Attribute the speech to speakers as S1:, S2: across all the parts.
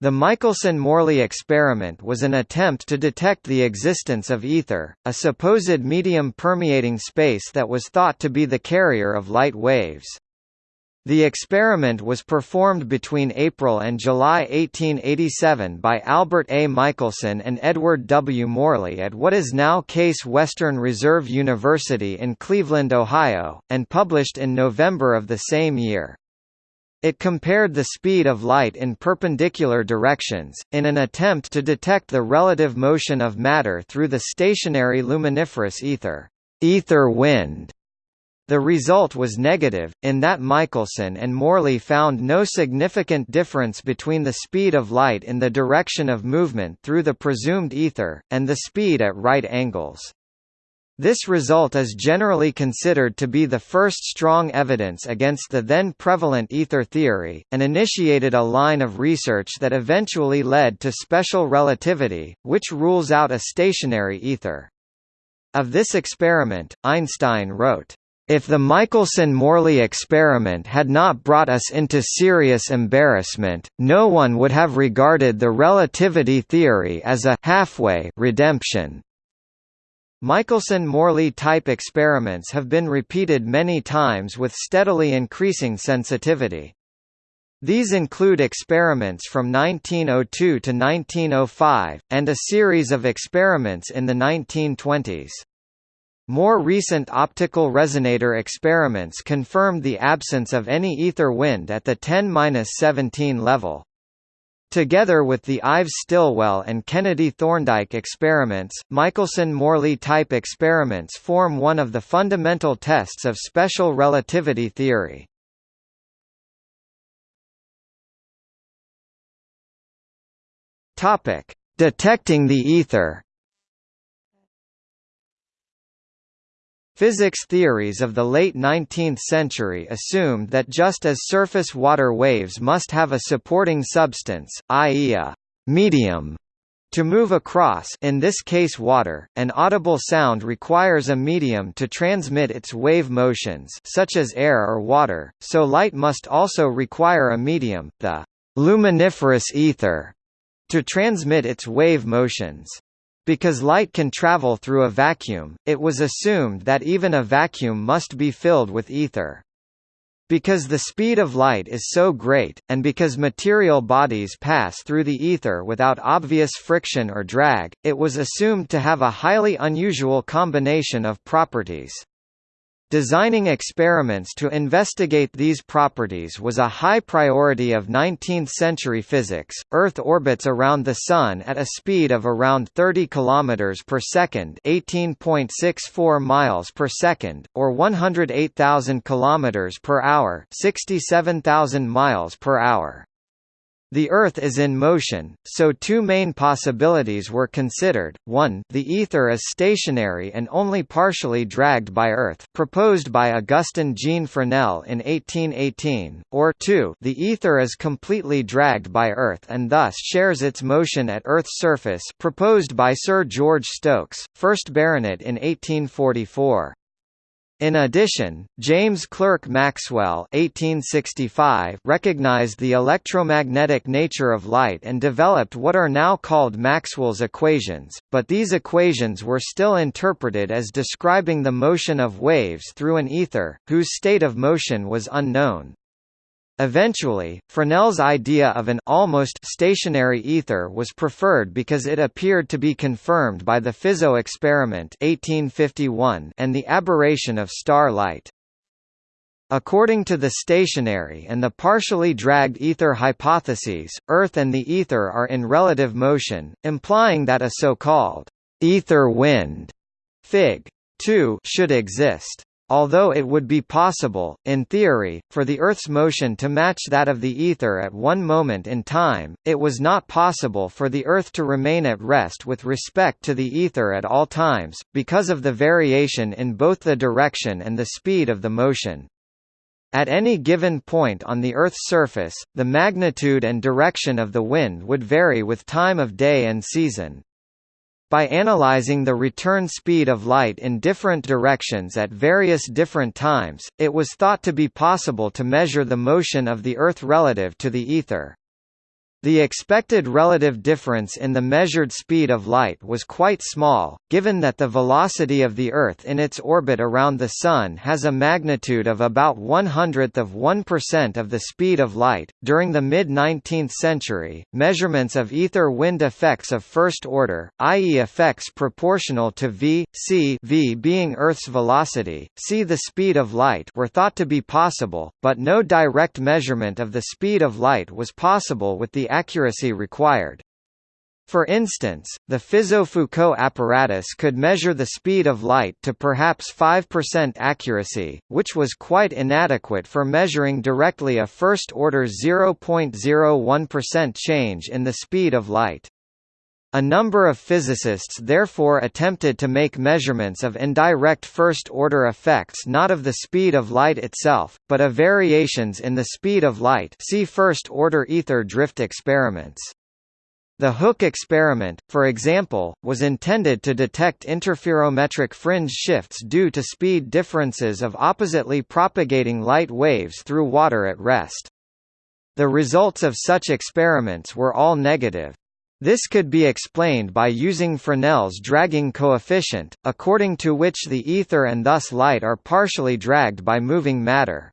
S1: The Michelson–Morley experiment was an attempt to detect the existence of ether, a supposed medium permeating space that was thought to be the carrier of light waves. The experiment was performed between April and July 1887 by Albert A. Michelson and Edward W. Morley at what is now Case Western Reserve University in Cleveland, Ohio, and published in November of the same year. It compared the speed of light in perpendicular directions, in an attempt to detect the relative motion of matter through the stationary luminiferous ether, ether wind. The result was negative, in that Michelson and Morley found no significant difference between the speed of light in the direction of movement through the presumed ether, and the speed at right angles. This result is generally considered to be the first strong evidence against the then prevalent ether theory, and initiated a line of research that eventually led to special relativity, which rules out a stationary ether. Of this experiment, Einstein wrote, if the Michelson–Morley experiment had not brought us into serious embarrassment, no one would have regarded the relativity theory as a halfway redemption. Michelson–Morley type experiments have been repeated many times with steadily increasing sensitivity. These include experiments from 1902 to 1905, and a series of experiments in the 1920s. More recent optical resonator experiments confirmed the absence of any ether wind at the 10-17 level. Together with the Ives-Stilwell and Kennedy-Thorndike experiments, Michelson–Morley type experiments form one of the fundamental tests of special relativity theory. Detecting the ether Physics theories of the late 19th century assumed that just as surface water waves must have a supporting substance, i.e. a «medium» to move across in this case water, an audible sound requires a medium to transmit its wave motions such as air or water, so light must also require a medium, the «luminiferous ether», to transmit its wave motions. Because light can travel through a vacuum, it was assumed that even a vacuum must be filled with ether. Because the speed of light is so great, and because material bodies pass through the ether without obvious friction or drag, it was assumed to have a highly unusual combination of properties. Designing experiments to investigate these properties was a high priority of 19th-century physics. Earth orbits around the Sun at a speed of around 30 km per second, 18.64 miles per second, or 108,000 km per hour, 67,000 miles per hour. The Earth is in motion, so two main possibilities were considered, one the ether is stationary and only partially dragged by Earth proposed by Augustin Jean Fresnel in 1818, or two the ether is completely dragged by Earth and thus shares its motion at Earth's surface proposed by Sir George Stokes, 1st Baronet in 1844. In addition, James Clerk Maxwell (1865) recognized the electromagnetic nature of light and developed what are now called Maxwell's equations, but these equations were still interpreted as describing the motion of waves through an ether, whose state of motion was unknown. Eventually, Fresnel's idea of an almost stationary ether was preferred because it appeared to be confirmed by the Fizeau experiment 1851 and the aberration of starlight. According to the stationary and the partially dragged ether hypotheses, Earth and the ether are in relative motion, implying that a so-called ether wind Fig. 2 should exist. Although it would be possible, in theory, for the Earth's motion to match that of the ether at one moment in time, it was not possible for the Earth to remain at rest with respect to the ether at all times, because of the variation in both the direction and the speed of the motion. At any given point on the Earth's surface, the magnitude and direction of the wind would vary with time of day and season. By analyzing the return speed of light in different directions at various different times, it was thought to be possible to measure the motion of the Earth relative to the ether. The expected relative difference in the measured speed of light was quite small, given that the velocity of the Earth in its orbit around the Sun has a magnitude of about one hundredth of 1% of the speed of light. During the mid 19th century, measurements of ether wind effects of first order, i.e., effects proportional to v, c v being Earth's velocity, c the speed of light, were thought to be possible, but no direct measurement of the speed of light was possible with the accuracy required. For instance, the Fizeau-Foucault apparatus could measure the speed of light to perhaps 5% accuracy, which was quite inadequate for measuring directly a first-order 0.01% change in the speed of light. A number of physicists therefore attempted to make measurements of indirect first-order effects not of the speed of light itself, but of variations in the speed of light see first-order ether drift experiments. The Hoek experiment, for example, was intended to detect interferometric fringe shifts due to speed differences of oppositely propagating light waves through water at rest. The results of such experiments were all negative. This could be explained by using Fresnel's dragging coefficient, according to which the ether and thus light are partially dragged by moving matter.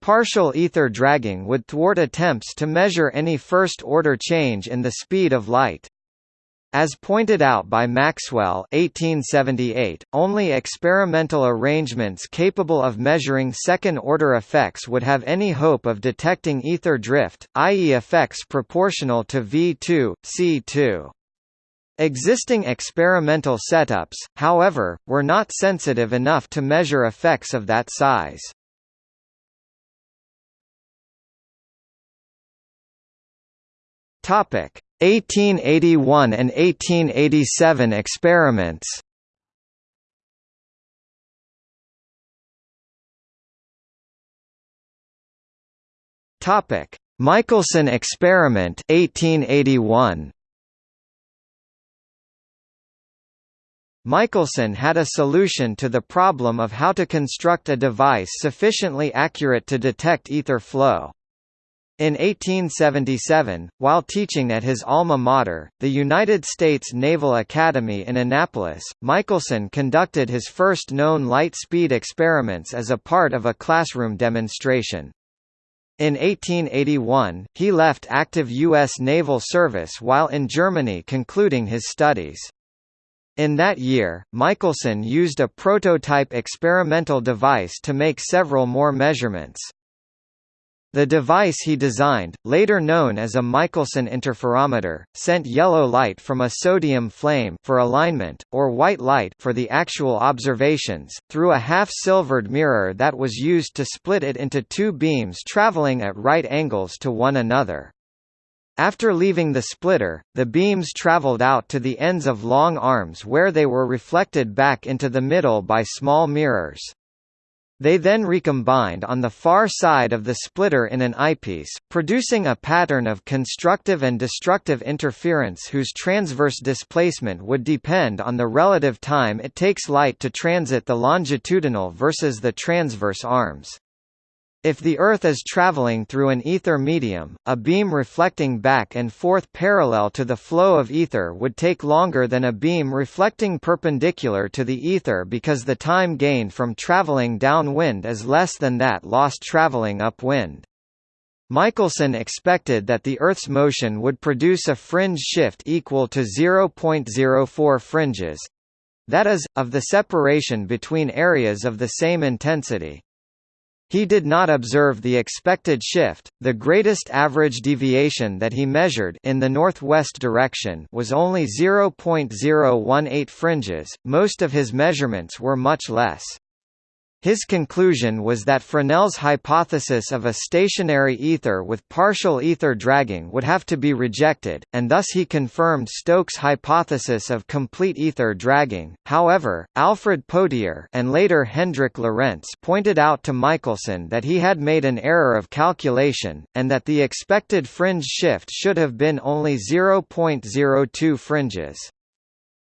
S1: Partial ether dragging would thwart attempts to measure any first-order change in the speed of light. As pointed out by Maxwell 1878, only experimental arrangements capable of measuring second-order effects would have any hope of detecting ether drift, i.e. effects proportional to V2, C2. Existing experimental setups, however, were not sensitive enough to measure effects of that size. Topic: 1881 and 1887 experiments Topic: Michelson experiment 1881 Michelson had a solution to the problem of how to construct a device sufficiently accurate to detect ether flow. In 1877, while teaching at his alma mater, the United States Naval Academy in Annapolis, Michelson conducted his first known light speed experiments as a part of a classroom demonstration. In 1881, he left active U.S. naval service while in Germany concluding his studies. In that year, Michelson used a prototype experimental device to make several more measurements. The device he designed, later known as a Michelson interferometer, sent yellow light from a sodium flame for alignment, or white light for the actual observations, through a half-silvered mirror that was used to split it into two beams traveling at right angles to one another. After leaving the splitter, the beams traveled out to the ends of long arms where they were reflected back into the middle by small mirrors. They then recombined on the far side of the splitter in an eyepiece, producing a pattern of constructive and destructive interference whose transverse displacement would depend on the relative time it takes light to transit the longitudinal versus the transverse arms. If the Earth is traveling through an ether medium, a beam reflecting back and forth parallel to the flow of ether would take longer than a beam reflecting perpendicular to the ether because the time gained from traveling downwind is less than that lost traveling upwind. Michelson expected that the Earth's motion would produce a fringe shift equal to 0.04 fringes that is, of the separation between areas of the same intensity. He did not observe the expected shift. The greatest average deviation that he measured in the northwest direction was only 0.018 fringes. Most of his measurements were much less. His conclusion was that Fresnel's hypothesis of a stationary ether with partial ether dragging would have to be rejected, and thus he confirmed Stokes' hypothesis of complete ether dragging. However, Alfred Potier and later Hendrik Lorentz pointed out to Michelson that he had made an error of calculation, and that the expected fringe shift should have been only 0.02 fringes.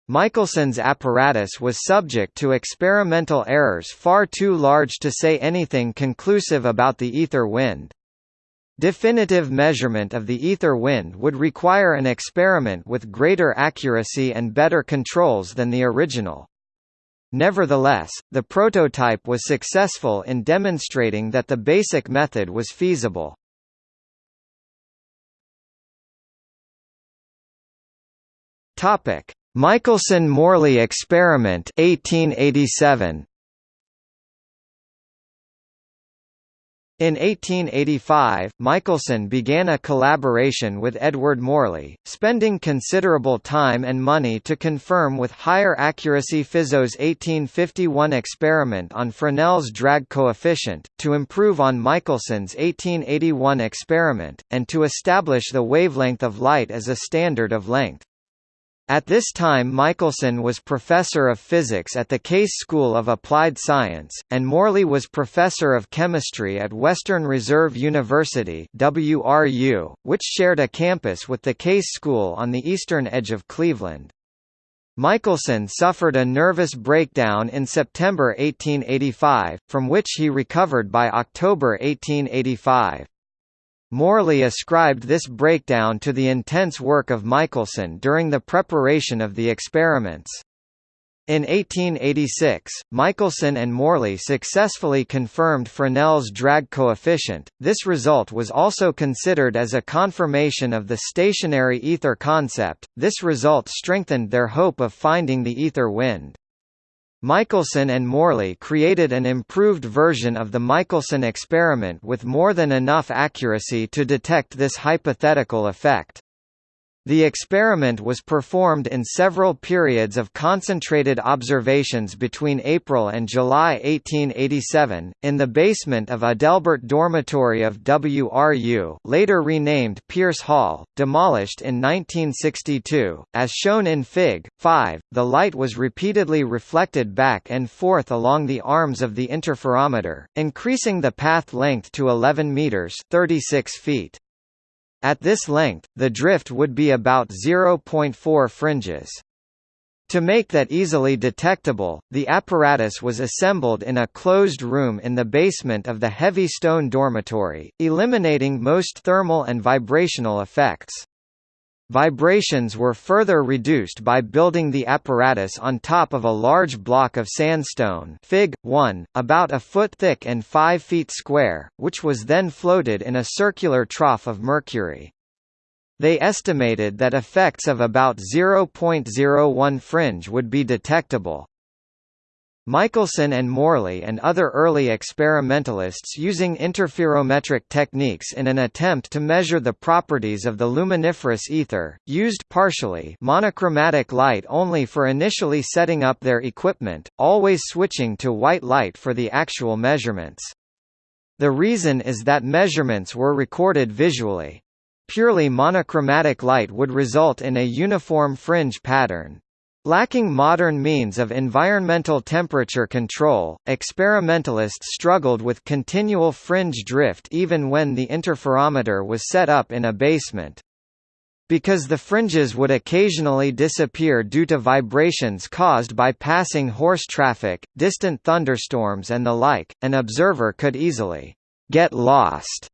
S1: Michelson's apparatus was subject to experimental errors far too large to say anything conclusive about the ether wind. Definitive measurement of the ether wind would require an experiment with greater accuracy and better controls than the original. Nevertheless, the prototype was successful in demonstrating that the basic method was feasible. Topic: Michelson-Morley experiment 1887. In 1885, Michelson began a collaboration with Edward Morley, spending considerable time and money to confirm with higher accuracy Fizeau's 1851 experiment on Fresnel's drag coefficient, to improve on Michelson's 1881 experiment, and to establish the wavelength of light as a standard of length. At this time Michelson was professor of physics at the Case School of Applied Science, and Morley was professor of chemistry at Western Reserve University WRU, which shared a campus with the Case School on the eastern edge of Cleveland. Michelson suffered a nervous breakdown in September 1885, from which he recovered by October 1885. Morley ascribed this breakdown to the intense work of Michelson during the preparation of the experiments. In 1886, Michelson and Morley successfully confirmed Fresnel's drag coefficient. This result was also considered as a confirmation of the stationary ether concept. This result strengthened their hope of finding the ether wind. Michelson and Morley created an improved version of the Michelson experiment with more than enough accuracy to detect this hypothetical effect. The experiment was performed in several periods of concentrated observations between April and July 1887, in the basement of Adelbert Dormitory of WRU later renamed Pierce Hall, demolished in 1962. As shown in Fig. 5, the light was repeatedly reflected back and forth along the arms of the interferometer, increasing the path length to 11 meters 36 feet. At this length, the drift would be about 0.4 fringes. To make that easily detectable, the apparatus was assembled in a closed room in the basement of the heavy stone dormitory, eliminating most thermal and vibrational effects. Vibrations were further reduced by building the apparatus on top of a large block of sandstone Fig. 1, about a foot thick and 5 feet square, which was then floated in a circular trough of mercury. They estimated that effects of about 0.01 fringe would be detectable. Michelson and Morley and other early experimentalists using interferometric techniques in an attempt to measure the properties of the luminiferous ether, used partially monochromatic light only for initially setting up their equipment, always switching to white light for the actual measurements. The reason is that measurements were recorded visually. Purely monochromatic light would result in a uniform fringe pattern. Lacking modern means of environmental temperature control, experimentalists struggled with continual fringe drift even when the interferometer was set up in a basement. Because the fringes would occasionally disappear due to vibrations caused by passing horse traffic, distant thunderstorms and the like, an observer could easily get lost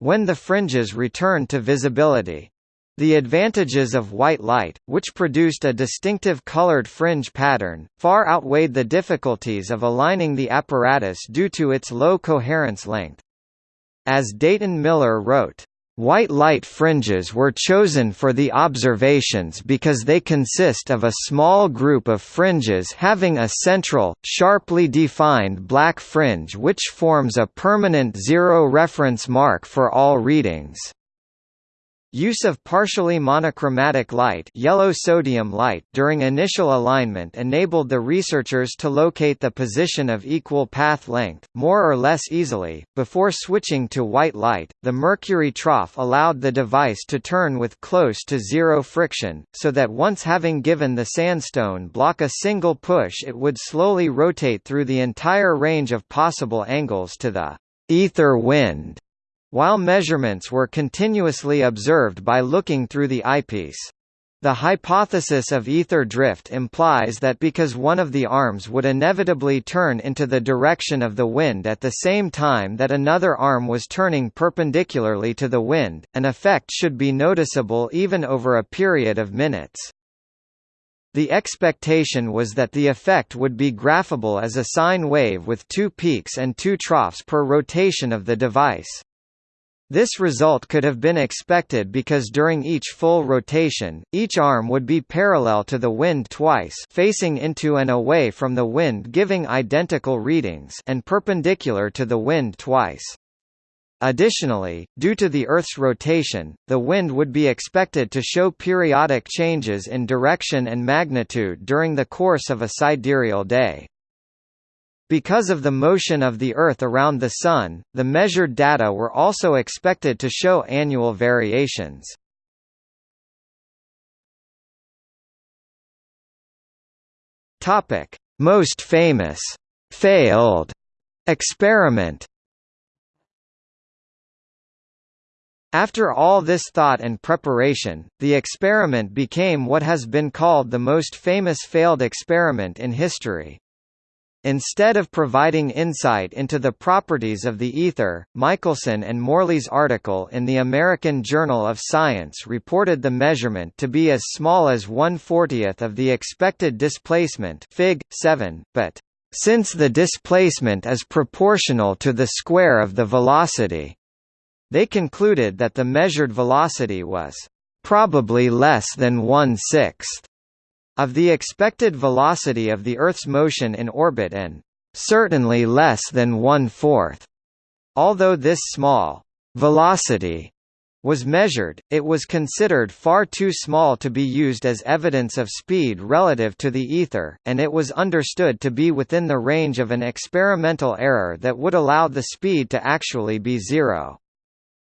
S1: when the fringes returned to visibility. The advantages of white light, which produced a distinctive colored fringe pattern, far outweighed the difficulties of aligning the apparatus due to its low coherence length. As Dayton Miller wrote, White light fringes were chosen for the observations because they consist of a small group of fringes having a central, sharply defined black fringe which forms a permanent zero reference mark for all readings. Use of partially monochromatic light, yellow sodium light during initial alignment enabled the researchers to locate the position of equal path length, more or less easily. Before switching to white light, the mercury trough allowed the device to turn with close to zero friction, so that once having given the sandstone block a single push it would slowly rotate through the entire range of possible angles to the ether wind while measurements were continuously observed by looking through the eyepiece. The hypothesis of ether drift implies that because one of the arms would inevitably turn into the direction of the wind at the same time that another arm was turning perpendicularly to the wind, an effect should be noticeable even over a period of minutes. The expectation was that the effect would be graphable as a sine wave with two peaks and two troughs per rotation of the device. This result could have been expected because during each full rotation, each arm would be parallel to the wind twice facing into and away from the wind giving identical readings and perpendicular to the wind twice. Additionally, due to the Earth's rotation, the wind would be expected to show periodic changes in direction and magnitude during the course of a sidereal day. Because of the motion of the Earth around the Sun, the measured data were also expected to show annual variations. Most famous failed experiment After all this thought and preparation, the experiment became what has been called the most famous failed experiment in history. Instead of providing insight into the properties of the ether, Michelson and Morley's article in the American Journal of Science reported the measurement to be as small as 1/40th of the expected displacement Fig. 7, but since the displacement is proportional to the square of the velocity, they concluded that the measured velocity was probably less than one-sixth of the expected velocity of the Earth's motion in orbit and certainly less than one-fourth. Although this small velocity was measured, it was considered far too small to be used as evidence of speed relative to the ether, and it was understood to be within the range of an experimental error that would allow the speed to actually be zero.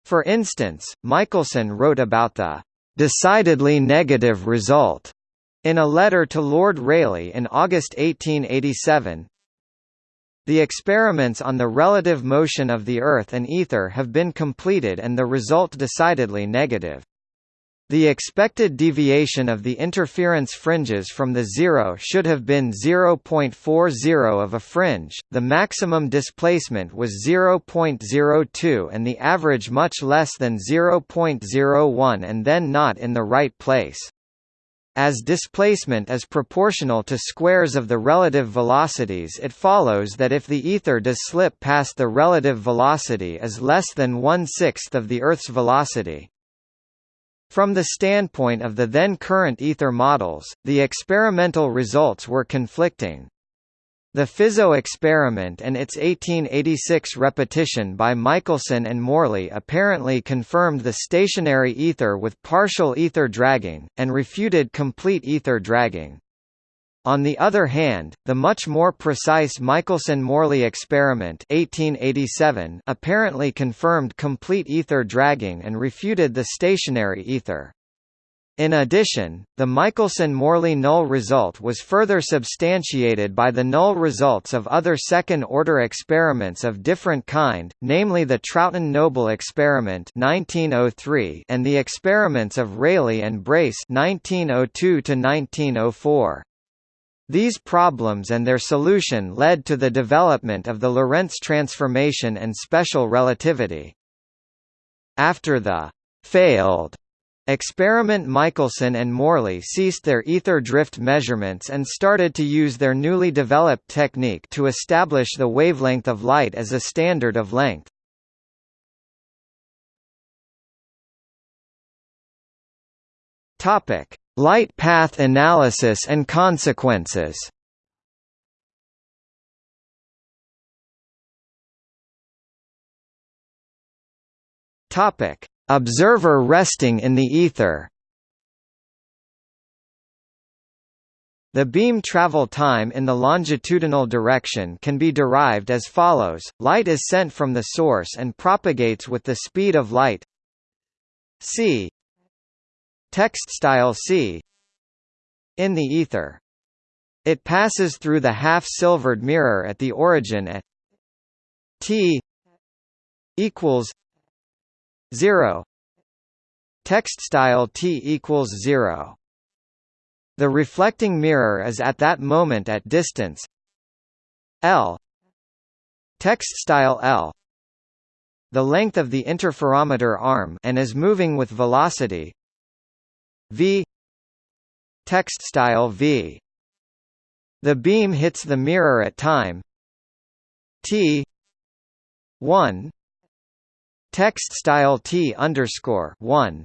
S1: For instance, Michelson wrote about the decidedly negative result in a letter to Lord Rayleigh in August 1887, the experiments on the relative motion of the Earth and ether have been completed and the result decidedly negative. The expected deviation of the interference fringes from the zero should have been 0.40 of a fringe, the maximum displacement was 0.02 and the average much less than 0.01 and then not in the right place. As displacement is proportional to squares of the relative velocities it follows that if the ether does slip past the relative velocity is less than one-sixth of the Earth's velocity. From the standpoint of the then current ether models, the experimental results were conflicting. The Fizeau experiment and its 1886 repetition by Michelson and Morley apparently confirmed the stationary ether with partial ether dragging, and refuted complete ether dragging. On the other hand, the much more precise Michelson–Morley experiment 1887 apparently confirmed complete ether dragging and refuted the stationary ether. In addition, the Michelson–Morley null result was further substantiated by the null results of other second-order experiments of different kind, namely the Trouton–Noble experiment 1903 and the experiments of Rayleigh and Brace 1902 1904. These problems and their solution led to the development of the Lorentz transformation and special relativity. After the failed Experiment Michelson and Morley ceased their ether drift measurements and started to use their newly developed technique to establish the wavelength of light as a standard of length. Topic: Light path analysis and consequences. Topic: Observer resting in the ether. The beam travel time in the longitudinal direction can be derived as follows, light is sent from the source and propagates with the speed of light. C. Text style c. In the ether. It passes through the half-silvered mirror at the origin at t equals 0 text style t equals 0 The reflecting mirror is at that moment at distance. L. Text style L. The length of the interferometer arm and is moving with velocity. V. Text style v. The beam hits the mirror at time. T. 1 text style t underscore 1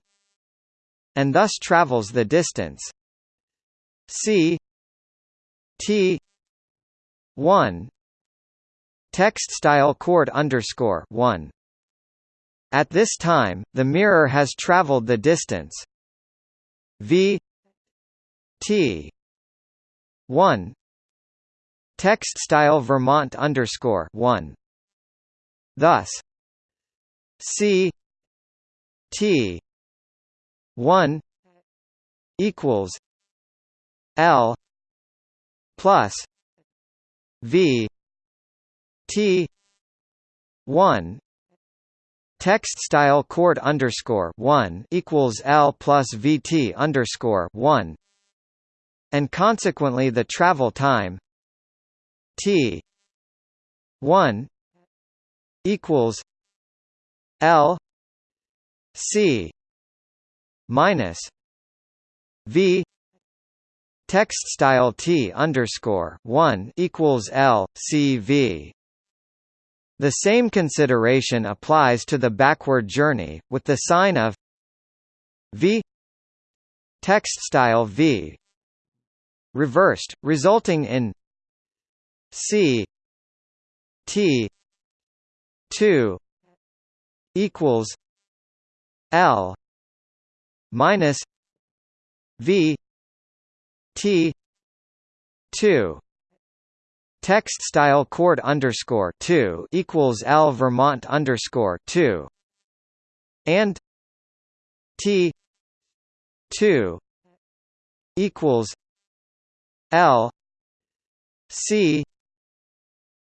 S1: and thus travels the distance. C t 1 text style chord underscore 1 at this time the mirror has traveled the distance. V t 1 text style vermont underscore 1 thus c t 1 equals L plus V T one Text style chord underscore one equals L plus VT underscore one. And consequently the travel time T one equals L C minus V text style T underscore one equals L C V. The same consideration applies to the backward journey, with the sign of V text style V reversed, resulting in C T two equals L minus V T two. Text style chord underscore two equals L Vermont underscore two. And T two equals L C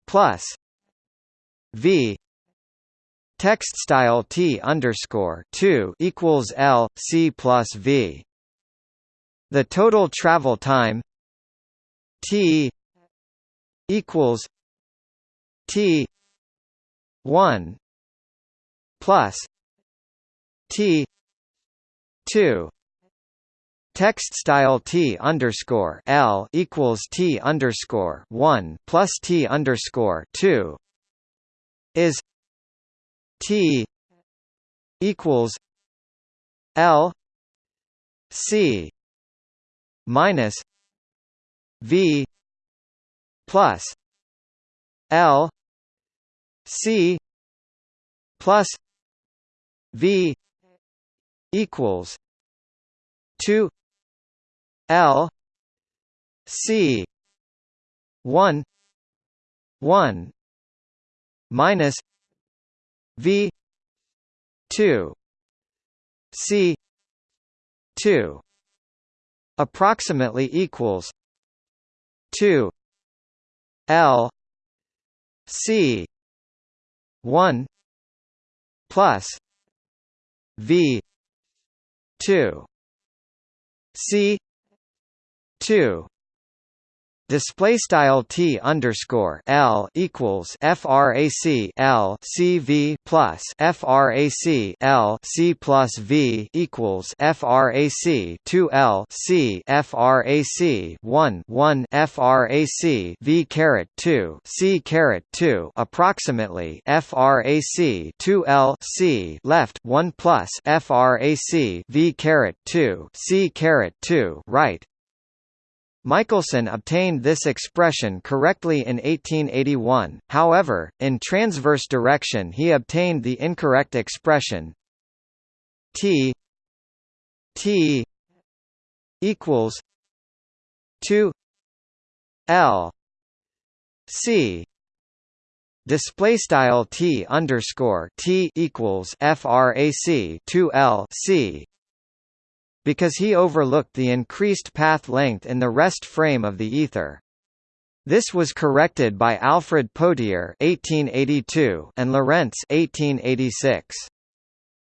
S1: plus V text style T underscore two equals L C plus V. The total travel time T equals T one plus T two. Text style T underscore L equals T underscore one plus T underscore two is T equals L C minus V plus L C plus V equals two L C one one minus V two C two approximately equals 2 L C 1 plus V 2 C 2 Display style t underscore l equals frac l c v plus frac l c plus v equals frac two l c frac one one frac v caret two c caret two approximately frac two l c left one plus frac v caret two c caret two right Michelson obtained this expression correctly in 1881, however, in transverse direction he obtained the incorrect expression t t equals 2 l c. Display style t underscore t equals frac 2 l c because he overlooked the increased path length in the rest frame of the ether. This was corrected by Alfred Potier (1882) and Lorentz (1886).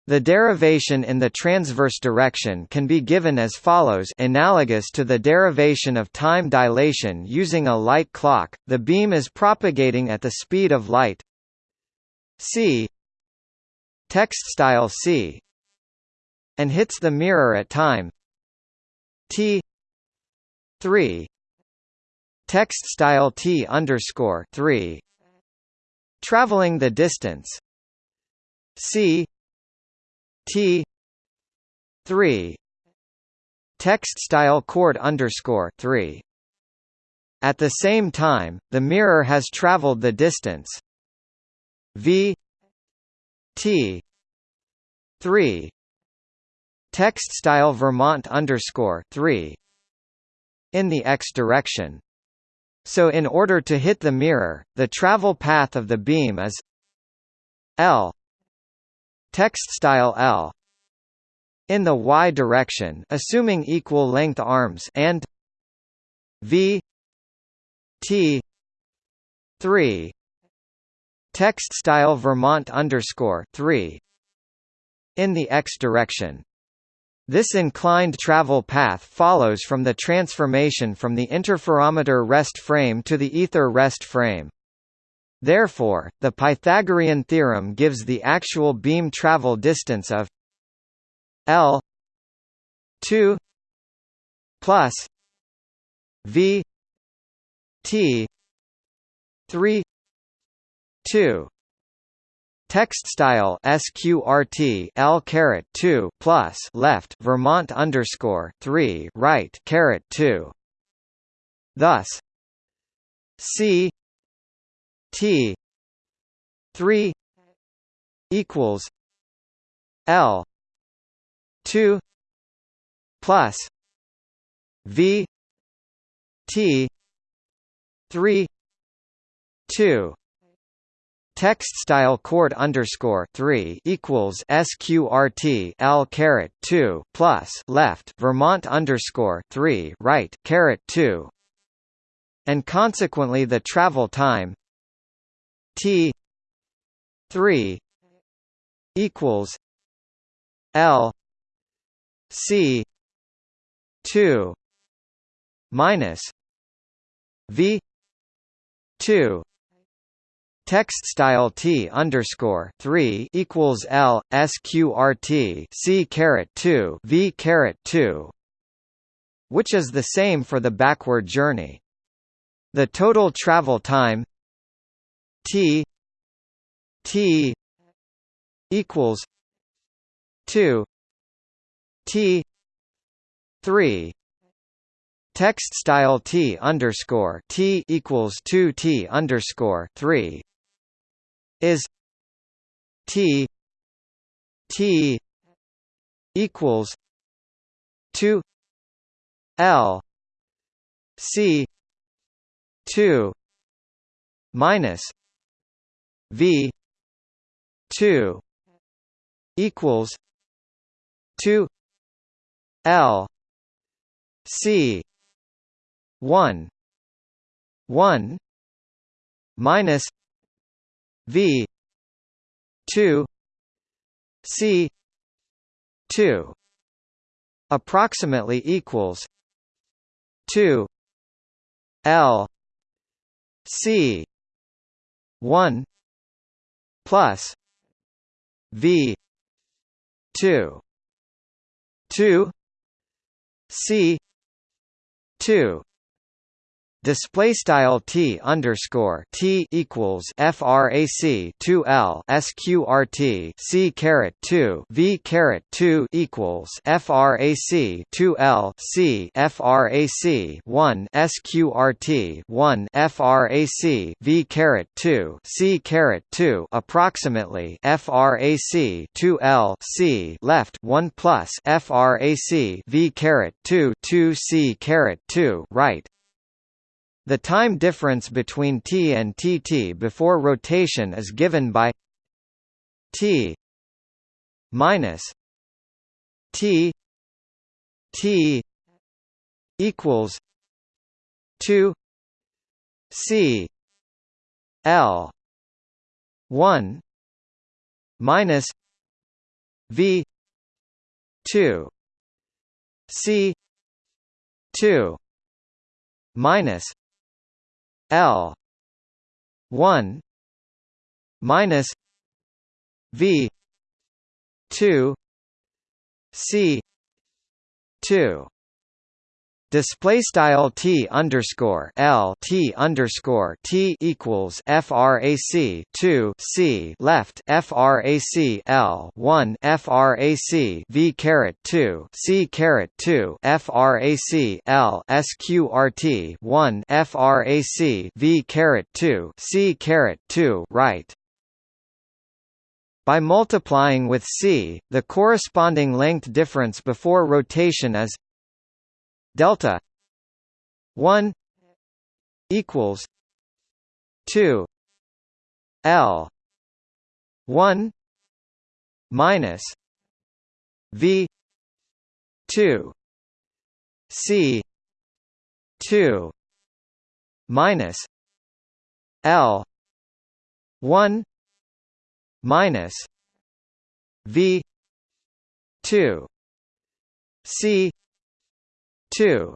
S1: The derivation in the transverse direction can be given as follows analogous to the derivation of time dilation using a light clock, the beam is propagating at the speed of light c text style c and hits the mirror at time. T 3 text style t underscore 3 traveling the distance. C T three text style chord underscore three. At the same time, the mirror has traveled the distance. V T three text style Vermont underscore three in the x direction. So in order to hit the mirror, the travel path of the beam is L text style L in the y direction assuming equal length arms and v t 3 text style Vermont underscore 3 in the x direction this inclined travel path follows from the transformation from the interferometer rest frame to the ether rest frame. Therefore, the Pythagorean theorem gives the actual beam travel distance of L 2 plus V T 3 2 Text style sqrt l caret 2 plus left Vermont underscore 3 right caret 2 Thus C T three equals L two plus V T three two Text style chord underscore three equals SQRT L caret two plus left Vermont underscore three right caret two. And consequently the travel time T three equals L C two minus V two Text style T underscore three equals L SQRT C caret two V caret two which is the same for the backward journey. The total travel time T T equals two T three Text style T underscore T equals two T underscore three is T T equals two L C two minus V two equals two L C one one minus V two C two approximately equals two L C one plus V two two C two display style t underscore t equals frac 2 l sqrt c caret 2 v caret 2 equals frac 2 l c frac 1 sqrt 1 frac v caret 2 c caret 2 approximately frac 2 l c left 1 plus frac v caret 2 2 c caret 2 right the time difference between t and tt before rotation is given by t minus t t equals 2 c l 1 minus v 2 c 2 minus l. 1 minus v 2 c 2 Display style t underscore l t underscore t equals frac 2 c left frac l 1 frac v caret 2 c caret 2 frac l sqrt 1 frac v caret 2 c caret 2 right. By multiplying with c, the corresponding length difference before rotation is delta 1 equals 2 L 1 minus V 2 C 2 minus L 1 minus V 2 C two.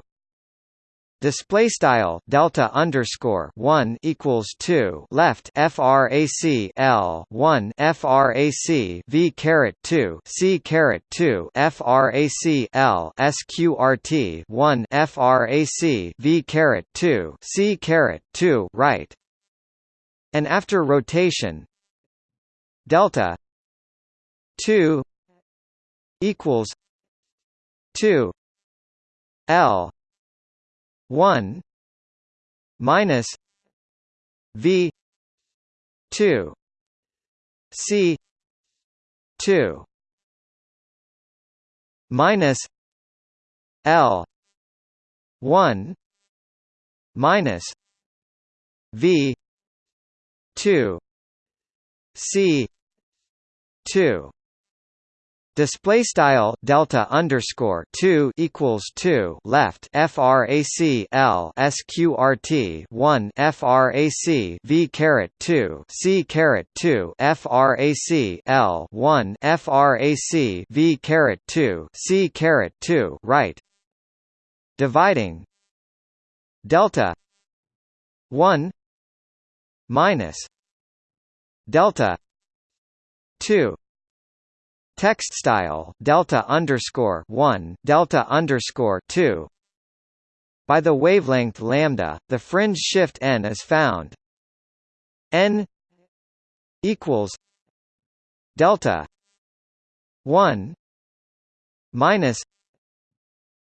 S1: Display style delta underscore one equals two. Left frac l one frac v caret two c caret two frac l sqrt one frac v caret two c caret two right, and after rotation delta two equals two L one minus V two C two minus L one minus V two C two Display style delta underscore two equals two left frac l sqrt one frac v caret two c caret two frac l one frac v caret two c caret two right. Dividing. Delta. One. Minus. Delta. Two Text style delta underscore one delta underscore two. By the wavelength lambda, the fringe shift n is found. n equals delta one minus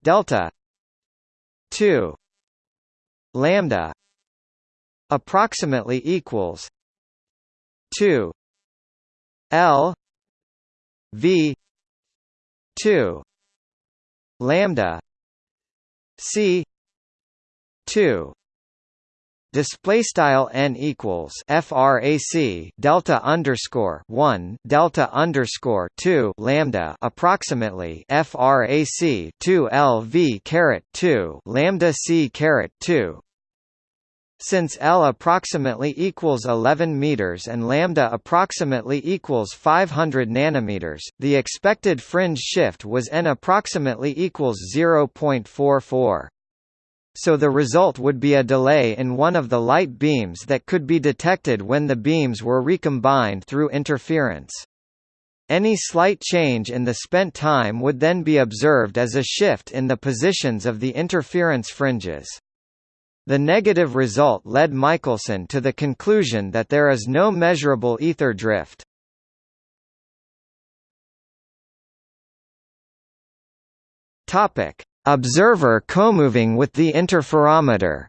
S1: delta two lambda approximately equals two L V two lambda C two display style n equals frac delta underscore 1 delta underscore 2 lambda approximately frac 2 lv caret 2 lambda c caret 2 since L approximately equals 11 meters and lambda approximately equals 500 nanometers, the expected fringe shift was n approximately equals 0.44. So the result would be a delay in one of the light beams that could be detected when the beams were recombined through interference. Any slight change in the spent time would then be observed as a shift in the positions of the interference fringes. The negative result led Michelson to the conclusion that there is no measurable ether drift. Observer comoving with the interferometer.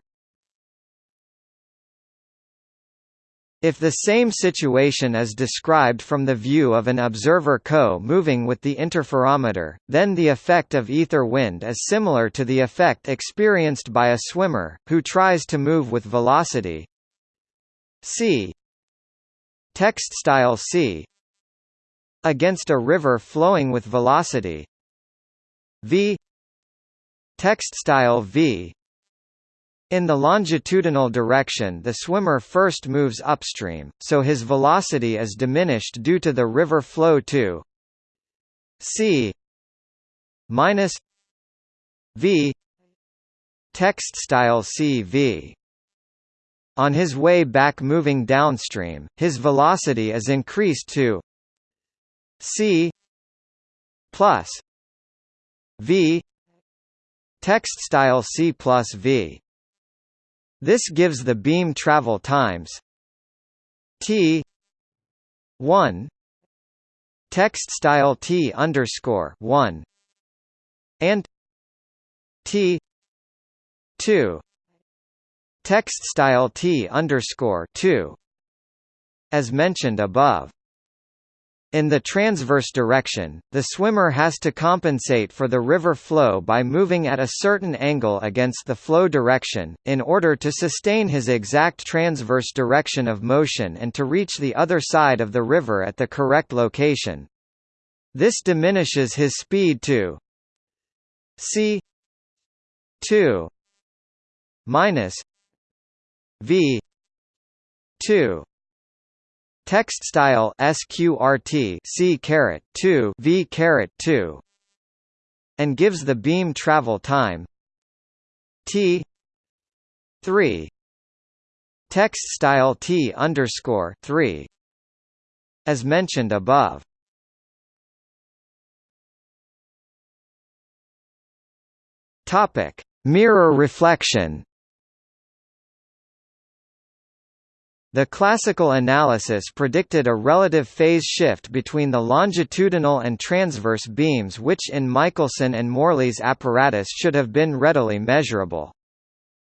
S1: If the same situation is described from the view of an observer co moving with the interferometer, then the effect of ether wind is similar to the effect experienced by a swimmer, who tries to move with velocity. C. Text style c. Against a river flowing with velocity. V. Text style v in the longitudinal direction the swimmer first moves upstream, so his velocity is diminished due to the river flow to c minus v text style cv on his way back moving downstream, his velocity is increased to c plus v text style c plus v. This gives the beam travel times t 1 text style t underscore 1 and t 2 Text style T underscore two as mentioned above. In the transverse direction, the swimmer has to compensate for the river flow by moving at a certain angle against the flow direction, in order to sustain his exact transverse direction of motion and to reach the other side of the river at the correct location. This diminishes his speed to c 2 minus v 2 text style sqrt c caret 2 v caret 2 and gives the beam travel time. T 3 text style t underscore 3 as mentioned above. Topic mirror reflection The classical analysis predicted a relative phase shift between the longitudinal and transverse beams which in Michelson and Morley's apparatus should have been readily measurable.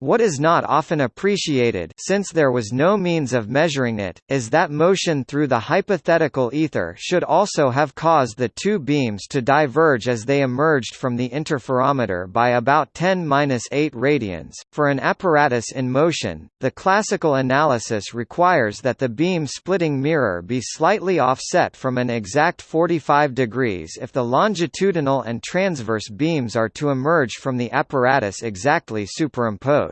S1: What is not often appreciated since there was no means of measuring it, is that motion through the hypothetical ether should also have caused the two beams to diverge as they emerged from the interferometer by about 10-8 radians. For an apparatus in motion, the classical analysis requires that the beam splitting mirror be slightly offset from an exact 45 degrees if the longitudinal and transverse beams are to emerge from the apparatus exactly superimposed.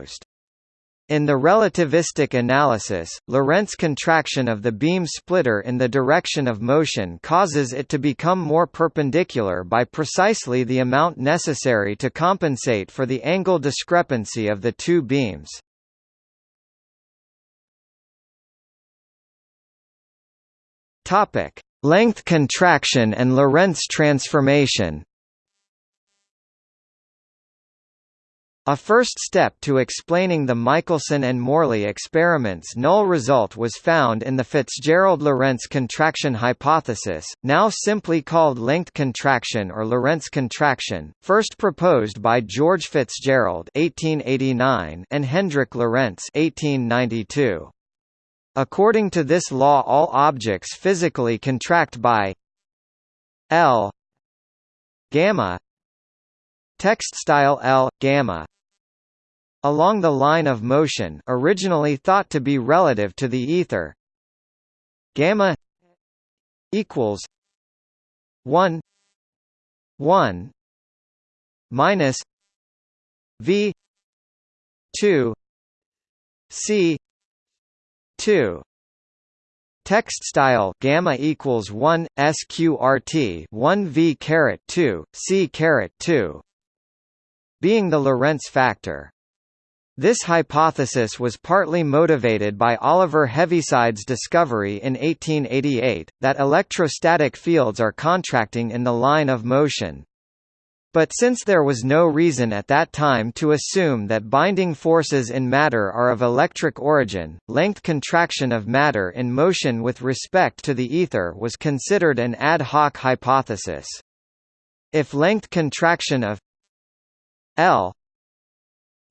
S1: In the relativistic analysis, Lorentz contraction of the beam splitter in the direction of motion causes it to become more perpendicular by precisely the amount necessary to compensate for the angle discrepancy of the two beams. Length contraction and Lorentz transformation A first step to explaining the Michelson and Morley experiments' null result was found in the Fitzgerald-Lorentz contraction hypothesis, now simply called length contraction or Lorentz contraction, first proposed by George Fitzgerald (1889) and Hendrik Lorentz (1892). According to this law all objects physically contract by L gamma text style L gamma along the line of motion originally thought to be relative to the ether gamma equals 1 1 minus v 2 c 2 Text style gamma equals one sqrt one v caret two c caret two, being the Lorentz factor. This hypothesis was partly motivated by Oliver Heaviside's discovery in 1888, that electrostatic fields are contracting in the line of motion. But since there was no reason at that time to assume that binding forces in matter are of electric origin, length contraction of matter in motion with respect to the ether was considered an ad hoc hypothesis. If length contraction of L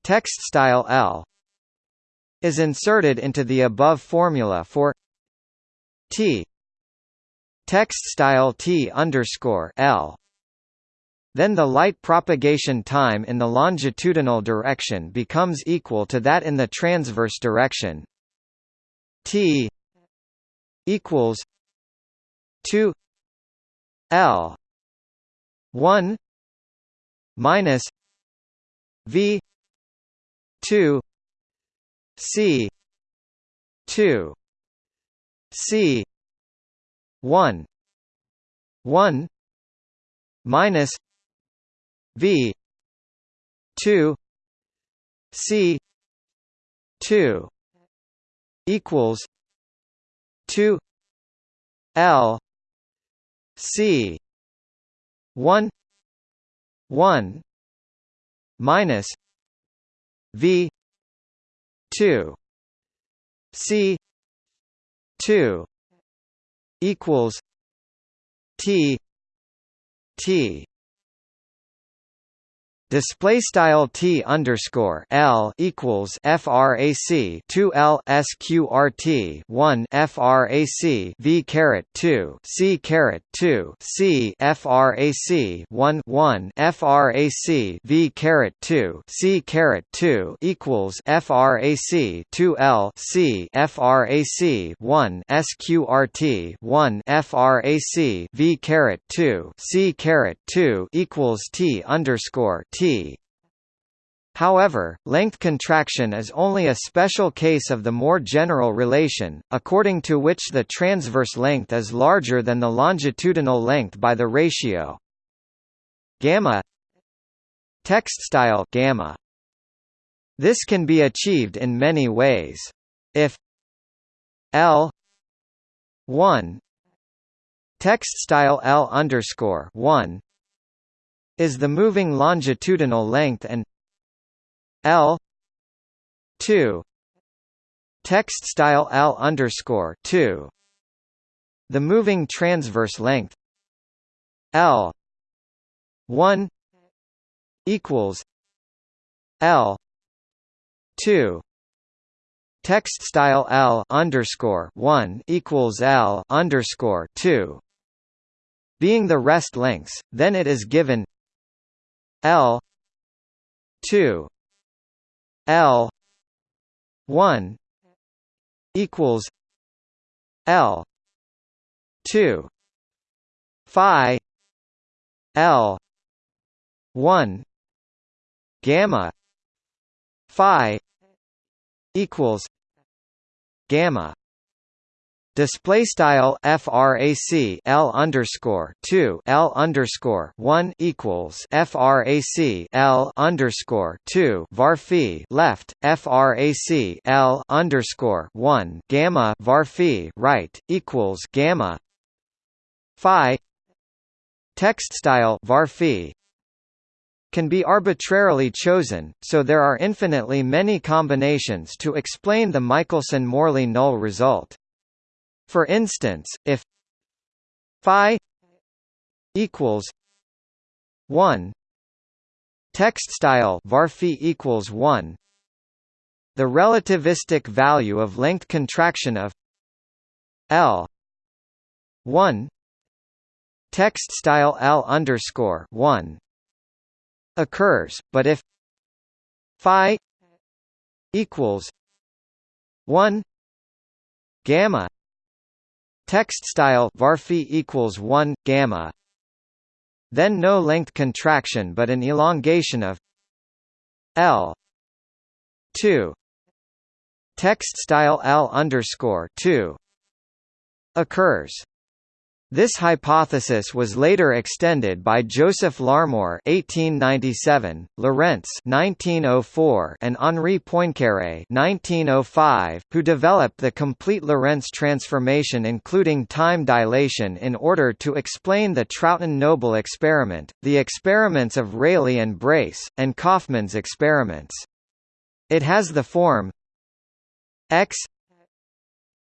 S1: text style L is inserted into the above formula for T. Text style T underscore L. Then the light propagation time in the longitudinal direction becomes equal to that in the transverse direction. T equals 2 L 1 minus V 2 C 2 C 1 1 minus v 2 c 2 equals 2 l c 1 1 minus v 2 c 2 equals t t display style t underscore l equals frac 2 l sqrt 1 frac v caret 2 c caret 2 c frac 1 1 frac v caret 2 c caret 2 equals frac 2 l c frac 1 sqrt 1 frac v caret 2 c caret 2 equals t underscore t T. However, length contraction is only a special case of the more general relation, according to which the transverse length is larger than the longitudinal length by the ratio gamma text style gamma. This can be achieved in many ways. If L 1 text style L underscore 1 is the moving longitudinal length and L two text style L underscore two. The moving transverse length L one equals L two text style L underscore one equals L underscore two. Being the rest lengths, then it is given L two L one equals L two Phi L one gamma Phi equals gamma Display style frac L underscore two L underscore one equals frac L underscore two var left frac L underscore one gamma var right equals gamma phi text style var can be arbitrarily chosen, so there are infinitely many combinations to explain the Michelson-Morley null result. For instance, if phi equals 1 text style var equals 1 the relativistic value of length contraction of L 1 text style L underscore 1 occurs, but if phi equals 1 gamma Text style var equals 1 gamma. Then no length contraction but an elongation of L 2 text style L underscore 2 occurs. This hypothesis was later extended by Joseph Larmor (1897), Lorentz (1904), and Henri Poincaré (1905), who developed the complete Lorentz transformation, including time dilation, in order to explain the Trouton-Noble experiment, the experiments of Rayleigh and Brace, and Kaufmann's experiments. It has the form x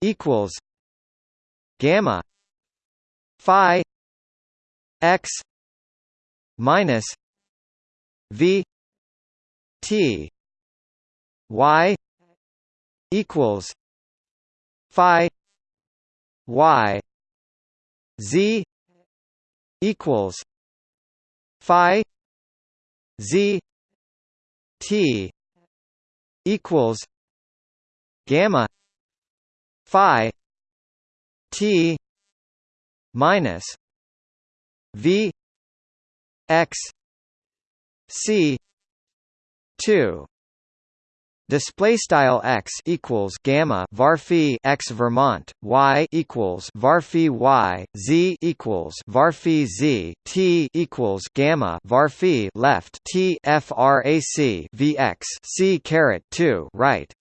S1: equals gamma phi x minus v t y equals phi y z equals phi z t equals gamma phi t minus V X C two. Display style x equals gamma var x Vermont y equals var y z equals var z t equals gamma var left t frac vx c caret 2 right.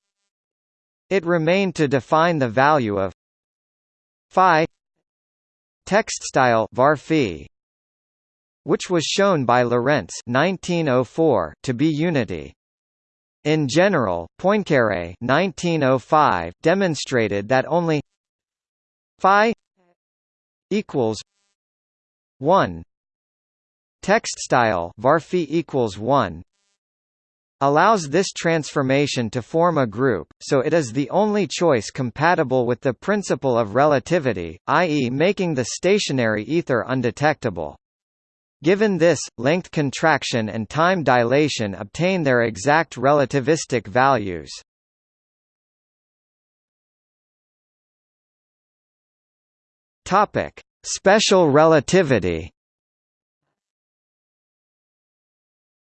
S1: It remained to define the value of phi text style var phi which was shown by Lorentz 1904 to be unity. In general, Poincaré 1905 demonstrated that only phi equals 1 text style var phi equals 1 allows this transformation to form a group, so it is the only choice compatible with the principle of relativity, i.e. making the stationary ether undetectable. Given this, length contraction and time dilation obtain their exact relativistic values. Special relativity.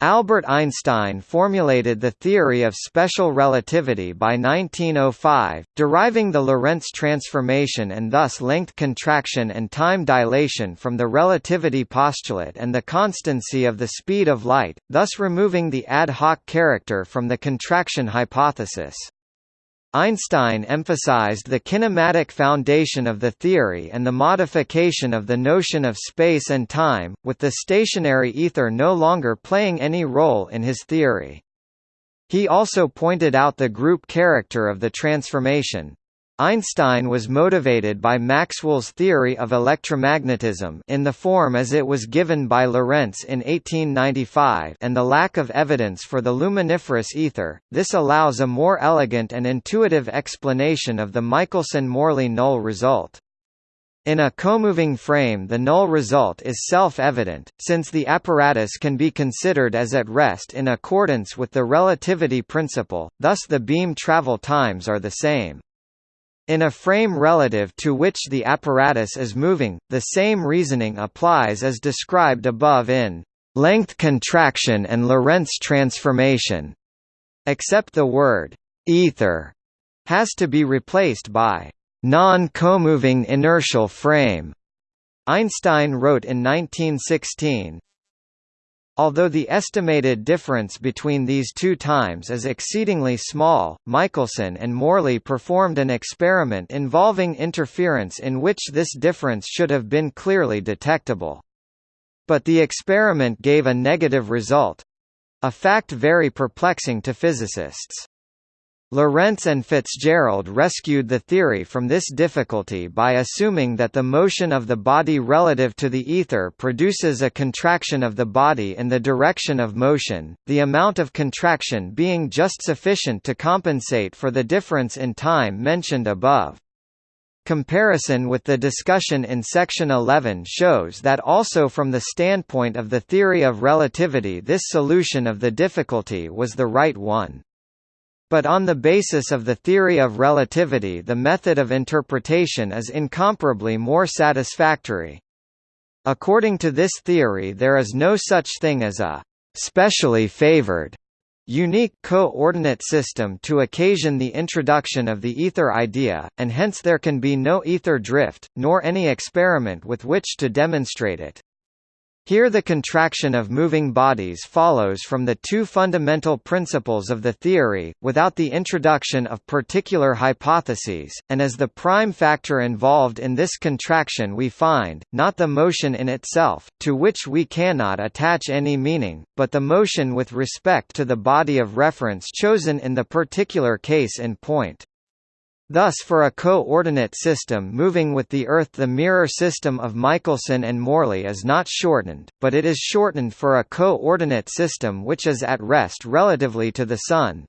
S1: Albert Einstein formulated the theory of special relativity by 1905, deriving the Lorentz transformation and thus length contraction and time dilation from the relativity postulate and the constancy of the speed of light, thus removing the ad hoc character from the contraction hypothesis. Einstein emphasized the kinematic foundation of the theory and the modification of the notion of space and time, with the stationary ether no longer playing any role in his theory. He also pointed out the group character of the transformation. Einstein was motivated by Maxwell's theory of electromagnetism in the form as it was given by Lorentz in 1895 and the lack of evidence for the luminiferous ether. This allows a more elegant and intuitive explanation of the Michelson-Morley null result. In a comoving frame the null result is self-evident, since the apparatus can be considered as at rest in accordance with the relativity principle, thus the beam travel times are the same. In a frame relative to which the apparatus is moving, the same reasoning applies as described above in length contraction and Lorentz transformation, except the word ether has to be replaced by non-comoving inertial frame. Einstein wrote in 1916, Although the estimated difference between these two times is exceedingly small, Michelson and Morley performed an experiment involving interference in which this difference should have been clearly detectable. But the experiment gave a negative result—a fact very perplexing to physicists. Lorentz and Fitzgerald rescued the theory from this difficulty by assuming that the motion of the body relative to the ether produces a contraction of the body in the direction of motion, the amount of contraction being just sufficient to compensate for the difference in time mentioned above. Comparison with the discussion in section 11 shows that also from the standpoint of the theory of relativity this solution of the difficulty was the right one. But on the basis of the theory of relativity the method of interpretation is incomparably more satisfactory. According to this theory there is no such thing as a «specially favored» unique coordinate system to occasion the introduction of the ether idea, and hence there can be no ether drift, nor any experiment with which to demonstrate it. Here the contraction of moving bodies follows from the two fundamental principles of the theory, without the introduction of particular hypotheses, and as the prime factor involved in this contraction we find, not the motion in itself, to which we cannot attach any meaning, but the motion with respect to the body of reference chosen in the particular case in point. Thus for a coordinate system moving with the Earth the mirror system of Michelson and Morley is not shortened, but it is shortened for a coordinate system which is at rest relatively to the Sun.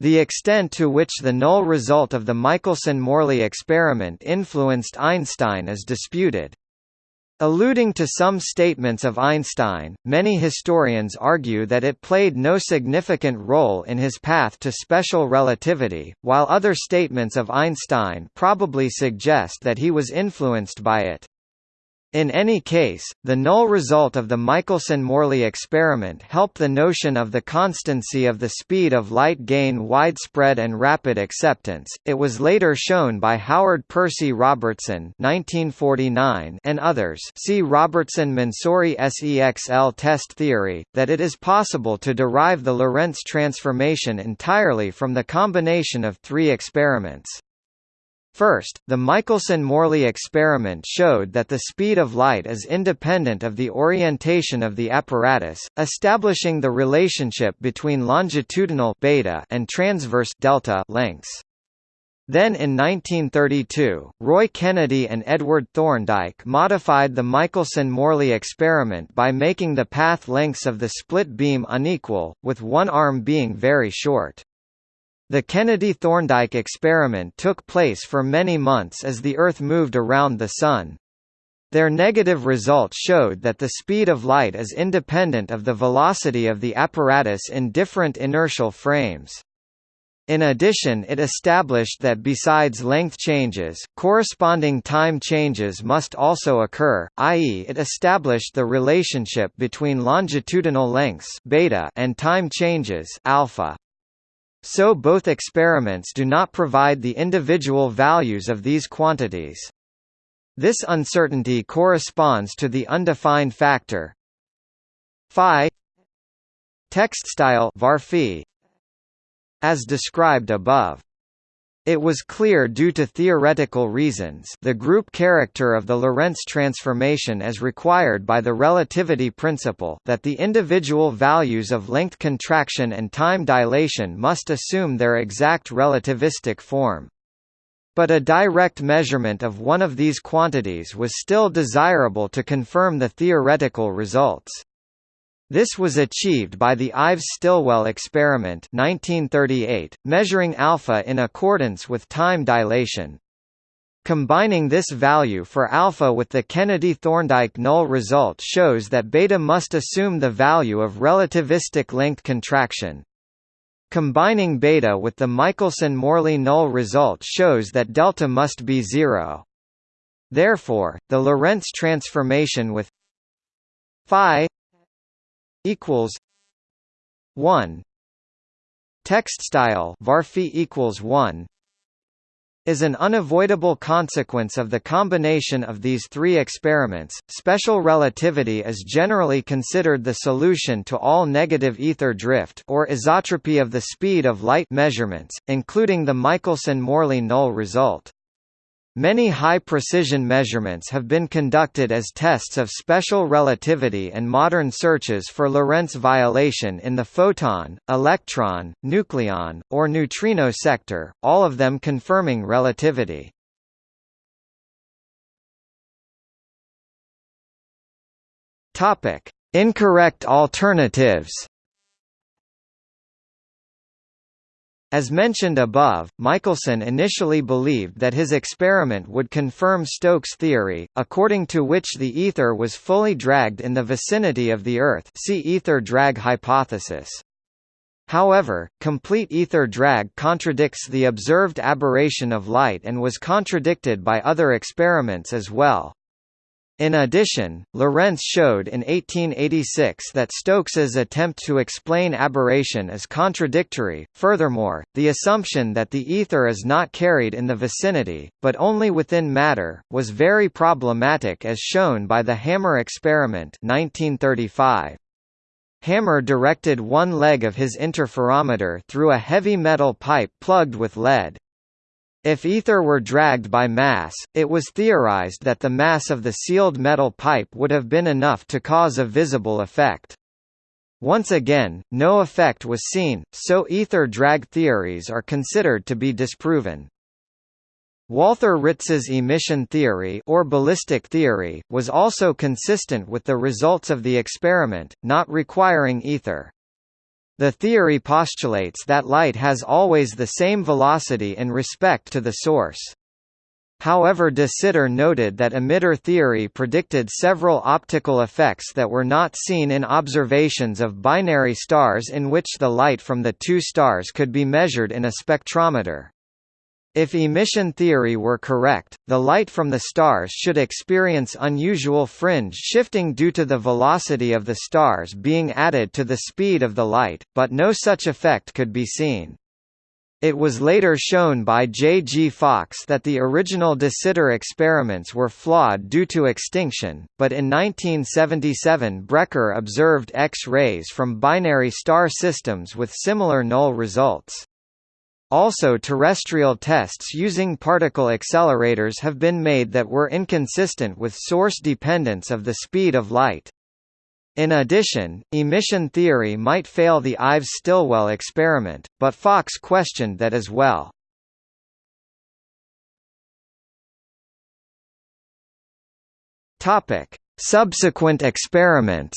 S1: The extent to which the null result of the Michelson–Morley experiment influenced Einstein is disputed. Alluding to some statements of Einstein, many historians argue that it played no significant role in his path to special relativity, while other statements of Einstein probably suggest that he was influenced by it. In any case, the null result of the Michelson–Morley experiment helped the notion of the constancy of the speed of light gain widespread and rapid acceptance. It was later shown by Howard Percy Robertson (1949) and others. See Robertson-Mansouri SEXL test theory that it is possible to derive the Lorentz transformation entirely from the combination of three experiments. First, the Michelson–Morley experiment showed that the speed of light is independent of the orientation of the apparatus, establishing the relationship between longitudinal beta and transverse delta lengths. Then in 1932, Roy Kennedy and Edward Thorndike modified the Michelson–Morley experiment by making the path lengths of the split beam unequal, with one arm being very short. The Kennedy-Thorndike experiment took place for many months as the Earth moved around the Sun. Their negative results showed that the speed of light is independent of the velocity of the apparatus in different inertial frames. In addition it established that besides length changes, corresponding time changes must also occur, i.e. it established the relationship between longitudinal lengths beta and time changes alpha. So both experiments do not provide the individual values of these quantities. This uncertainty corresponds to the undefined factor phi text style var as described above. It was clear due to theoretical reasons the group character of the Lorentz transformation as required by the relativity principle that the individual values of length contraction and time dilation must assume their exact relativistic form. But a direct measurement of one of these quantities was still desirable to confirm the theoretical results. This was achieved by the Ives-Stilwell experiment 1938, measuring alpha in accordance with time dilation. Combining this value for alpha with the Kennedy-Thorndike null result shows that beta must assume the value of relativistic length contraction. Combining beta with the Michelson–Morley null result shows that delta must be zero. Therefore, the Lorentz transformation with phi equals 1 text style varphi equals 1 is an unavoidable consequence of the combination of these three experiments. Special relativity is generally considered the solution to all negative ether drift or isotropy of the speed of light measurements, including the Michelson-Morley null result. Many high-precision measurements have been conducted as tests of special relativity and modern searches for Lorentz violation in the photon, electron, nucleon, or neutrino sector, all of them confirming relativity. Incorrect alternatives As mentioned above, Michelson initially believed that his experiment would confirm Stokes' theory, according to which the ether was fully dragged in the vicinity of the Earth see ether drag hypothesis. However, complete ether drag contradicts the observed aberration of light and was contradicted by other experiments as well. In addition, Lorentz showed in 1886 that Stokes's attempt to explain aberration is contradictory. Furthermore, the assumption that the ether is not carried in the vicinity, but only within matter, was very problematic as shown by the Hammar experiment 1935. Hammar directed one leg of his interferometer through a heavy metal pipe plugged with lead. If ether were dragged by mass, it was theorized that the mass of the sealed metal pipe would have been enough to cause a visible effect. Once again, no effect was seen, so ether drag theories are considered to be disproven. Walther Ritz's emission theory or ballistic theory, was also consistent with the results of the experiment, not requiring ether. The theory postulates that light has always the same velocity in respect to the source. However de Sitter noted that emitter theory predicted several optical effects that were not seen in observations of binary stars in which the light from the two stars could be measured in a spectrometer. If emission theory were correct, the light from the stars should experience unusual fringe shifting due to the velocity of the stars being added to the speed of the light, but no such effect could be seen. It was later shown by J. G. Fox that the original de Sitter experiments were flawed due to extinction, but in 1977 Brecher observed X-rays from binary star systems with similar null results. Also terrestrial tests using particle accelerators have been made that were inconsistent with source dependence of the speed of light. In addition, emission theory might fail the Ives-Stilwell experiment, but Fox questioned that as well. Subsequent experiments.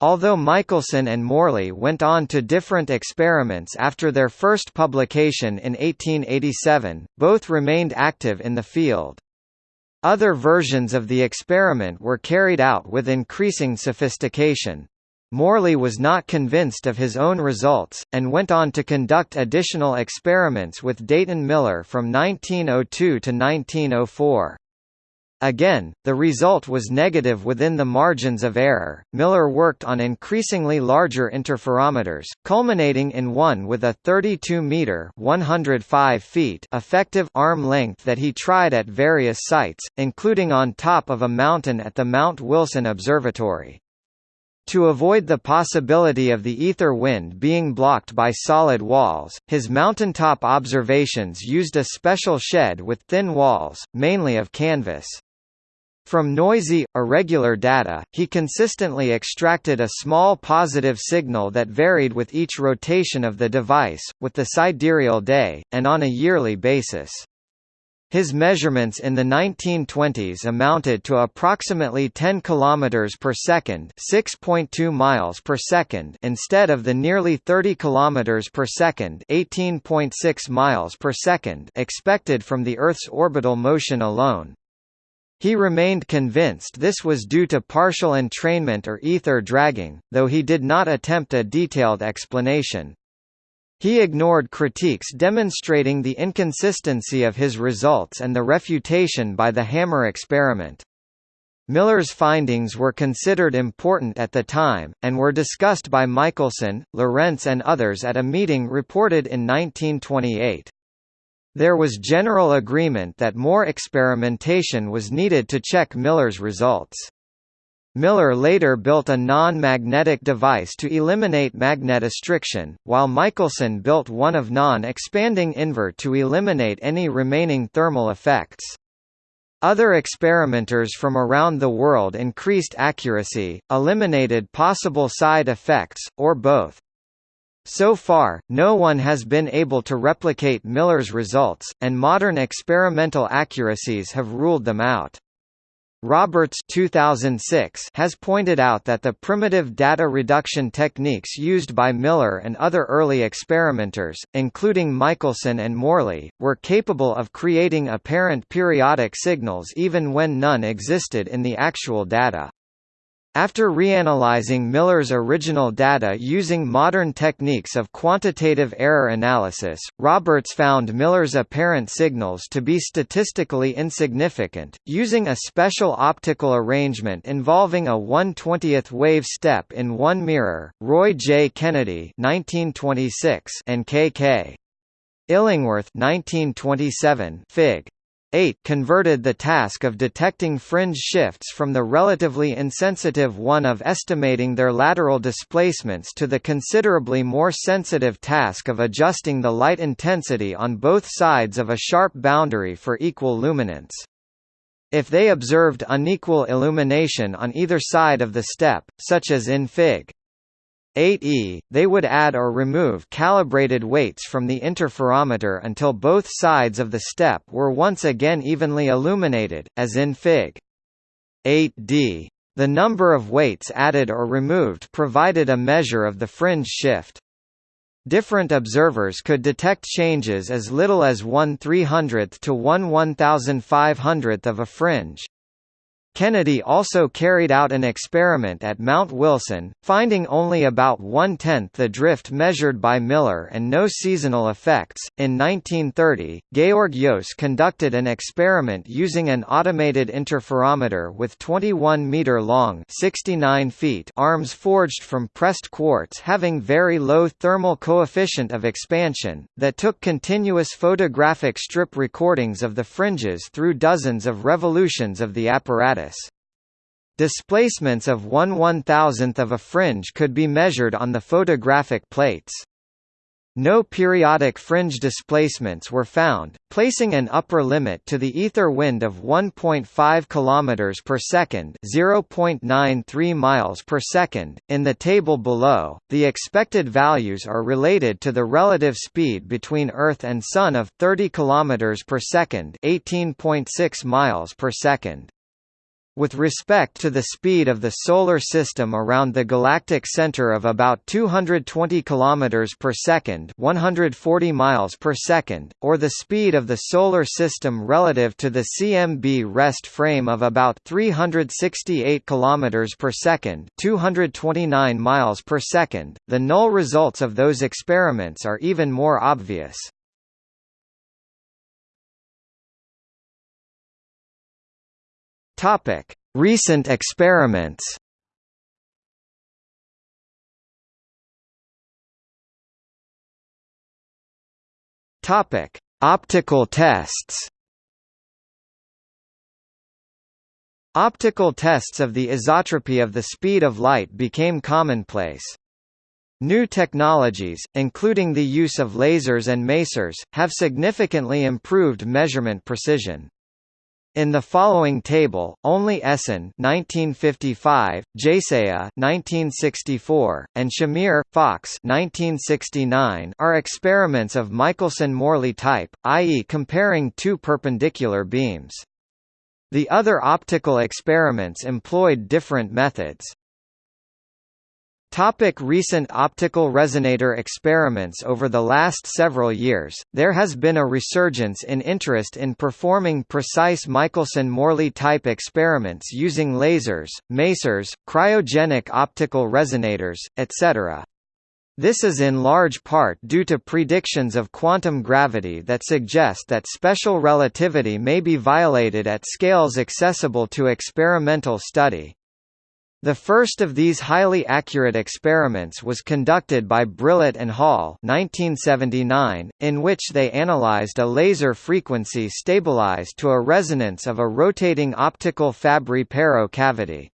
S1: Although Michelson and Morley went on to different experiments after their first publication in 1887, both remained active in the field. Other versions of the experiment were carried out with increasing sophistication. Morley was not convinced of his own results, and went on to conduct additional experiments with Dayton Miller from 1902 to 1904. Again, the result was negative within the margins of error. Miller worked on increasingly larger interferometers, culminating in one with a 32 meter (105 feet) effective arm length that he tried at various sites, including on top of a mountain at the Mount Wilson Observatory. To avoid the possibility of the ether wind being blocked by solid walls, his mountaintop observations used a special shed with thin walls, mainly of canvas. From noisy, irregular data, he consistently extracted a small positive signal that varied with each rotation of the device, with the sidereal day, and on a yearly basis. His measurements in the 1920s amounted to approximately 10 km per second, 6.2 miles per second, instead of the nearly 30 km per second, 18.6 miles per second expected from the Earth's orbital motion alone. He remained convinced this was due to partial entrainment or ether dragging, though he did not attempt a detailed explanation. He ignored critiques demonstrating the inconsistency of his results and the refutation by the Hammar experiment. Miller's findings were considered important at the time, and were discussed by Michelson, Lorentz and others at a meeting reported in 1928. There was general agreement that more experimentation was needed to check Miller's results. Miller later built a non-magnetic device to eliminate magnetostriction, while Michelson built one of non-expanding Invar to eliminate any remaining thermal effects. Other experimenters from around the world increased accuracy, eliminated possible side effects, or both. So far, no one has been able to replicate Miller's results, and modern experimental accuracies have ruled them out. Roberts 2006 has pointed out that the primitive data reduction techniques used by Miller and other early experimenters, including Michelson and Morley, were capable of creating apparent periodic signals even when none existed in the actual data. After reanalyzing Miller's original data using modern techniques of quantitative error analysis, Roberts found Miller's apparent signals to be statistically insignificant, using a special optical arrangement involving a 1/20th wave step in one mirror. Roy J. Kennedy (1926) and K.K. Illingworth 1927 Fig. 8 converted the task of detecting fringe shifts from the relatively insensitive one of estimating their lateral displacements to the considerably more sensitive task of adjusting the light intensity on both sides of a sharp boundary for equal luminance. If they observed unequal illumination on either side of the step, such as in Fig. 8e, they would add or remove calibrated weights from the interferometer until both sides of the step were once again evenly illuminated, as in Fig. 8d. The number of weights added or removed provided a measure of the fringe shift. Different observers could detect changes as little as 1 300th to 1 1500th of a fringe. Kennedy also carried out an experiment at Mount Wilson, finding only about one-tenth the drift measured by Miller and no seasonal effects. In 1930, Georg Joos conducted an experiment using an automated interferometer with 21-meter-long (69 feet) arms forged from pressed quartz having very low thermal coefficient of expansion, that took continuous photographic strip recordings of the fringes through dozens of revolutions of the apparatus. Displacements of 1 one-thousandth of a fringe could be measured on the photographic plates. No periodic fringe displacements were found, placing an upper limit to the ether wind of 1.5 km per second, 0.93 miles per second. In the table below, the expected values are related to the relative speed between Earth and Sun of 30 km per second, 18.6 miles per second. With respect to the speed of the Solar System around the galactic center of about 220 km per second 140 miles per second, or the speed of the Solar System relative to the CMB rest frame of about 368 km per second 229 miles per second, the null results of those experiments are even more obvious. Topic: Recent experiments. Topic: Optical tests. Optical tests of the isotropy of the speed of light became commonplace. New technologies, including the use of lasers and masers, have significantly improved measurement precision. In the following table, only Essen (1955), Jaseja (1964), and Shamir Fox (1969) are experiments of Michelson-Morley type, i.e., comparing two perpendicular beams. The other optical experiments employed different methods. Topic recent optical resonator experiments Over the last several years, there has been a resurgence in interest in performing precise Michelson-Morley type experiments using lasers, masers, cryogenic optical resonators, etc. This is in large part due to predictions of quantum gravity that suggest that special relativity may be violated at scales accessible to experimental study. The first of these highly accurate experiments was conducted by Brillet and Hall 1979, in which they analyzed a laser frequency stabilized to a resonance of a rotating optical Fabry-Perot cavity.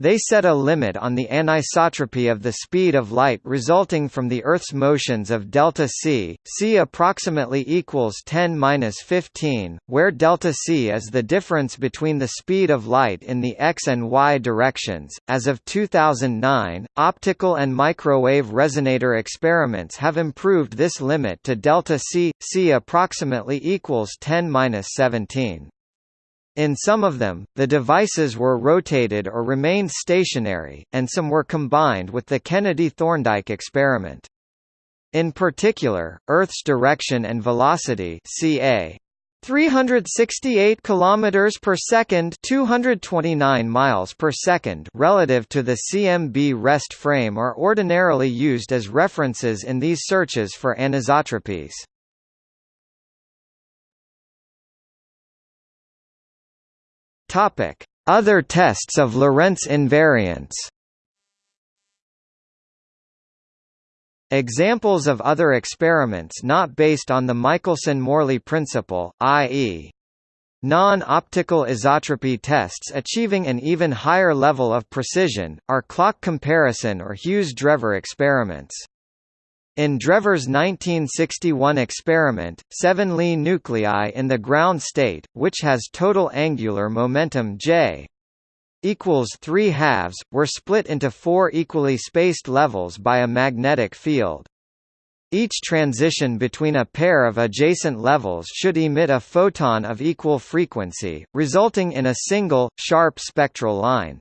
S1: They set a limit on the anisotropy of the speed of light resulting from the Earth's motions of delta c, c approximately equals 10^-15, where delta c is the difference between the speed of light in the x and y directions. As of 2009, optical and microwave resonator experiments have improved this limit to delta c, c approximately equals 10^-17. In some of them, the devices were rotated or remained stationary, and some were combined with the Kennedy-Thorndike experiment. In particular, Earth's direction and velocity ca 368 km per second 229 miles per second relative to the CMB rest frame are ordinarily used as references in these searches for anisotropies. Topic: Other tests of Lorentz invariance. Examples of other experiments not based on the Michelson-Morley principle, i.e. Non-optical isotropy tests achieving an even higher level of precision, are clock comparison or Hughes-Drever experiments. In Drever's 1961 experiment, seven Li nuclei in the ground state, which has total angular momentum j equals 3 halves, were split into four equally spaced levels by a magnetic field. Each transition between a pair of adjacent levels should emit a photon of equal frequency, resulting in a single, sharp spectral line.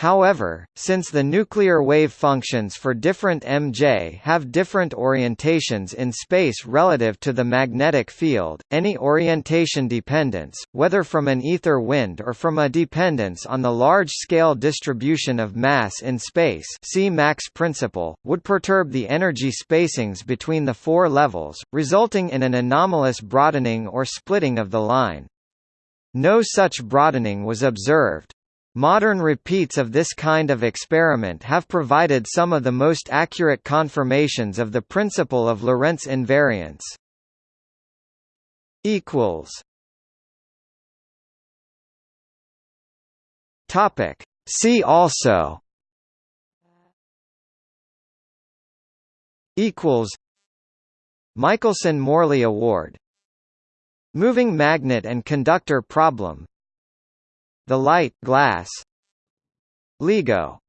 S1: However, since the nuclear wave functions for different MJ have different orientations in space relative to the magnetic field, any orientation dependence, whether from an ether wind or from a dependence on the large-scale distribution of mass in space see Mach's principle, would perturb the energy spacings between the four levels, resulting in an anomalous broadening or splitting of the line. No such broadening was observed. Modern repeats of this kind of experiment have provided some of the most accurate confirmations of the principle of Lorentz invariance. equals. Topic. See also. Equals. Michelson-Morley Award. Moving magnet and conductor problem the light glass. LIGO